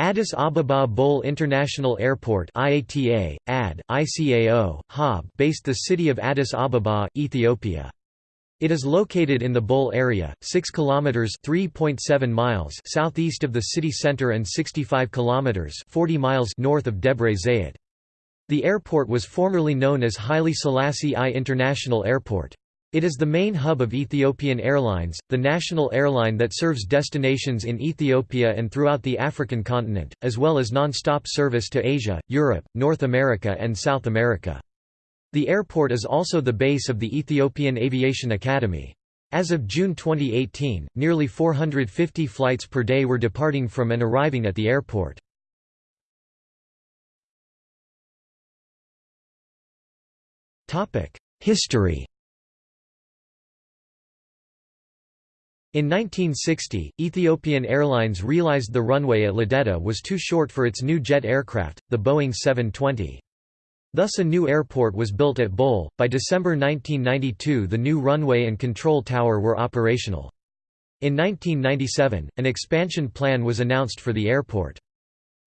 Addis Ababa Bole International Airport IATA, AD, ICAO, HAAB based the city of Addis Ababa, Ethiopia. It is located in the Bole area, 6 kilometers (3.7 miles) southeast of the city center and 65 kilometers (40 miles) north of Debre Zeyit. The airport was formerly known as Haile Selassie I International Airport. It is the main hub of Ethiopian Airlines, the national airline that serves destinations in Ethiopia and throughout the African continent, as well as non-stop service to Asia, Europe, North America and South America. The airport is also the base of the Ethiopian Aviation Academy. As of June 2018, nearly 450 flights per day were departing from and arriving at the airport. History In 1960, Ethiopian Airlines realized the runway at Liddeta was too short for its new jet aircraft, the Boeing 720. Thus a new airport was built at Bole. By December 1992 the new runway and control tower were operational. In 1997, an expansion plan was announced for the airport.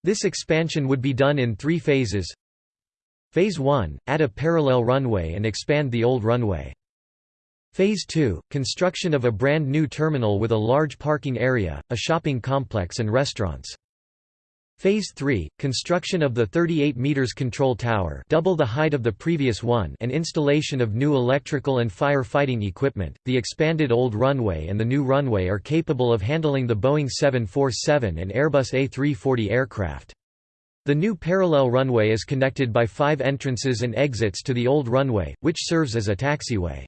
This expansion would be done in three phases. Phase 1, add a parallel runway and expand the old runway. Phase 2, construction of a brand new terminal with a large parking area, a shopping complex and restaurants. Phase 3, construction of the 38 meters control tower double the height of the previous one and installation of new electrical and firefighting equipment. The expanded old runway and the new runway are capable of handling the Boeing 747 and Airbus A340 aircraft. The new parallel runway is connected by five entrances and exits to the old runway, which serves as a taxiway.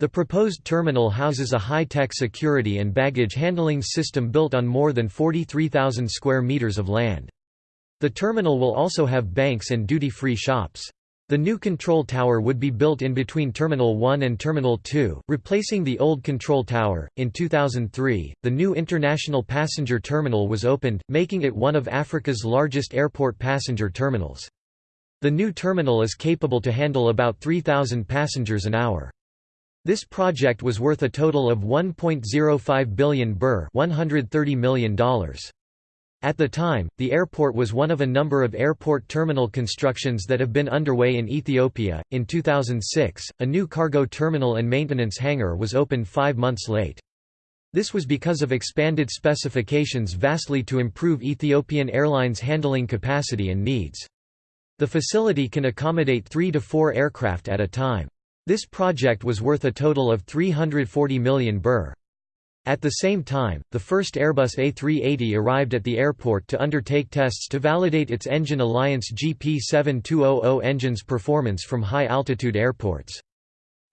The proposed terminal houses a high-tech security and baggage handling system built on more than 43,000 square meters of land. The terminal will also have banks and duty-free shops. The new control tower would be built in between Terminal 1 and Terminal 2, replacing the old control tower. In 2003, the new international passenger terminal was opened, making it one of Africa's largest airport passenger terminals. The new terminal is capable to handle about 3,000 passengers an hour. This project was worth a total of 1.05 billion birr $130 million. At the time, the airport was one of a number of airport terminal constructions that have been underway in Ethiopia. In 2006, a new cargo terminal and maintenance hangar was opened five months late. This was because of expanded specifications vastly to improve Ethiopian Airlines' handling capacity and needs. The facility can accommodate three to four aircraft at a time. This project was worth a total of 340 million birr. At the same time, the first Airbus A380 arrived at the airport to undertake tests to validate its engine Alliance GP7200 engine's performance from high-altitude airports.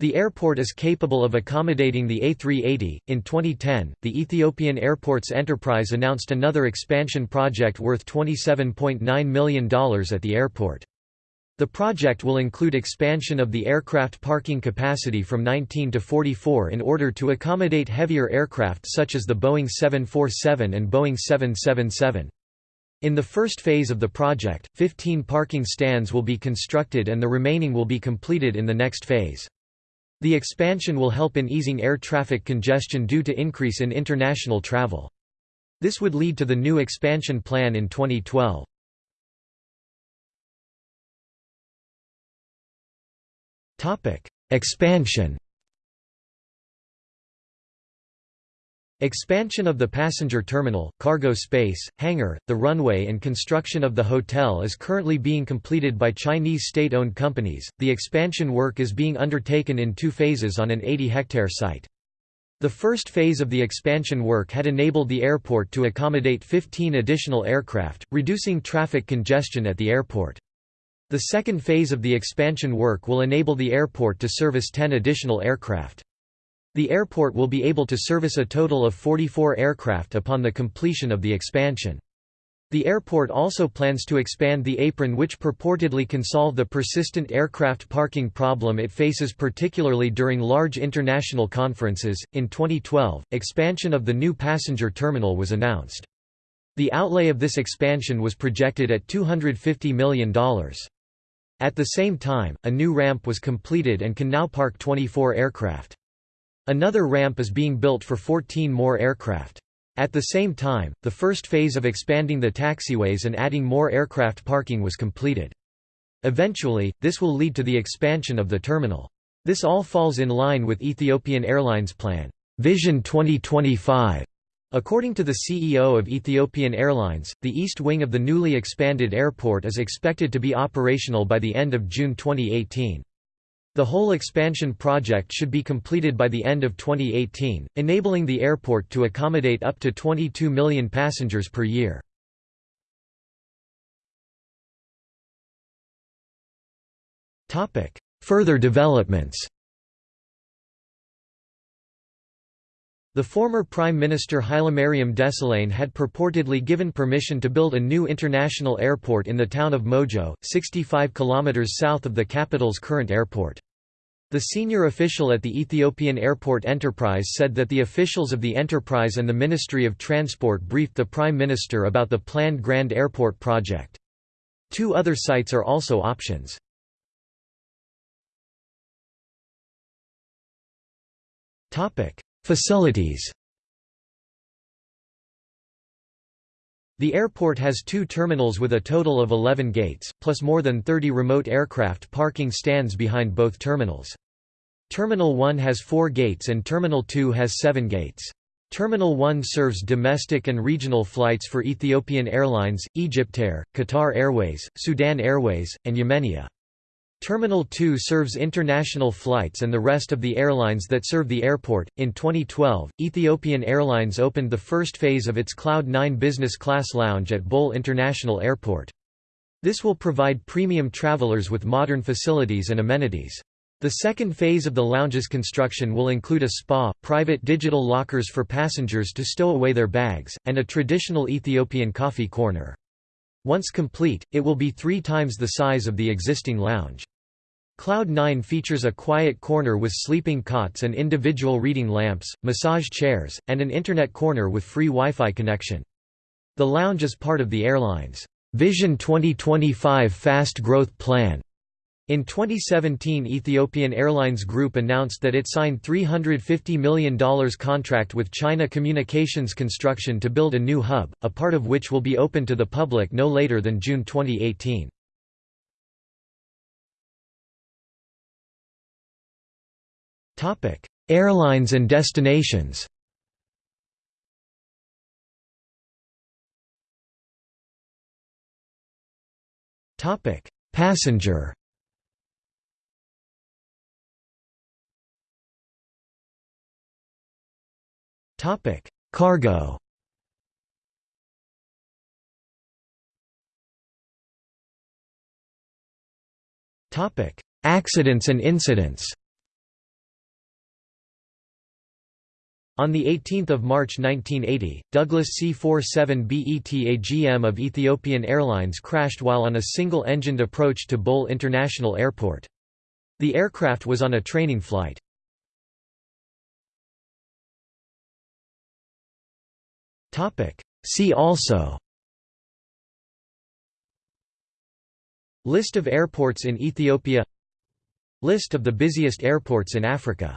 The airport is capable of accommodating the A380. In 2010, the Ethiopian Airports Enterprise announced another expansion project worth $27.9 million at the airport. The project will include expansion of the aircraft parking capacity from 19 to 44 in order to accommodate heavier aircraft such as the Boeing 747 and Boeing 777. In the first phase of the project, 15 parking stands will be constructed and the remaining will be completed in the next phase. The expansion will help in easing air traffic congestion due to increase in international travel. This would lead to the new expansion plan in 2012. Expansion Expansion of the passenger terminal, cargo space, hangar, the runway and construction of the hotel is currently being completed by Chinese state-owned companies. The expansion work is being undertaken in two phases on an 80-hectare site. The first phase of the expansion work had enabled the airport to accommodate 15 additional aircraft, reducing traffic congestion at the airport. The second phase of the expansion work will enable the airport to service 10 additional aircraft. The airport will be able to service a total of 44 aircraft upon the completion of the expansion. The airport also plans to expand the apron which purportedly can solve the persistent aircraft parking problem it faces particularly during large international conferences. In 2012, expansion of the new passenger terminal was announced. The outlay of this expansion was projected at $250 million. At the same time, a new ramp was completed and can now park 24 aircraft. Another ramp is being built for 14 more aircraft. At the same time, the first phase of expanding the taxiways and adding more aircraft parking was completed. Eventually, this will lead to the expansion of the terminal. This all falls in line with Ethiopian Airlines' plan, Vision 2025. According to the CEO of Ethiopian Airlines, the east wing of the newly expanded airport is expected to be operational by the end of June 2018. The whole expansion project should be completed by the end of 2018, enabling the airport to accommodate up to 22 million passengers per year. Further developments The former Prime Minister Hailemariam Desalegn had purportedly given permission to build a new international airport in the town of Mojo, 65 km south of the capital's current airport. The senior official at the Ethiopian Airport Enterprise said that the officials of the enterprise and the Ministry of Transport briefed the Prime Minister about the planned Grand Airport project. Two other sites are also options. Facilities The airport has two terminals with a total of 11 gates, plus more than 30 remote aircraft parking stands behind both terminals. Terminal 1 has four gates and Terminal 2 has seven gates. Terminal 1 serves domestic and regional flights for Ethiopian Airlines, Egyptair, Qatar Airways, Sudan Airways, and Yemenia. Terminal 2 serves international flights and the rest of the airlines that serve the airport. In 2012, Ethiopian Airlines opened the first phase of its Cloud 9 business class lounge at Bole International Airport. This will provide premium travelers with modern facilities and amenities. The second phase of the lounge's construction will include a spa, private digital lockers for passengers to stow away their bags, and a traditional Ethiopian coffee corner. Once complete, it will be three times the size of the existing lounge. Cloud 9 features a quiet corner with sleeping cots and individual reading lamps, massage chairs, and an internet corner with free Wi-Fi connection. The lounge is part of the airline's Vision 2025 Fast Growth Plan. In 2017 Ethiopian Airlines Group announced that it signed $350 million contract with China Communications Construction to build a new hub, a part of which will be open to the public no later than June 2018. Airlines and destinations. Topic: Passenger. Topic: Cargo. Topic: Accidents and incidents On 18 March 1980, Douglas C-47BETAGM of Ethiopian Airlines crashed while on a single-engined approach to Bole International Airport. The aircraft was on a training flight. See also List of airports in Ethiopia List of the busiest airports in Africa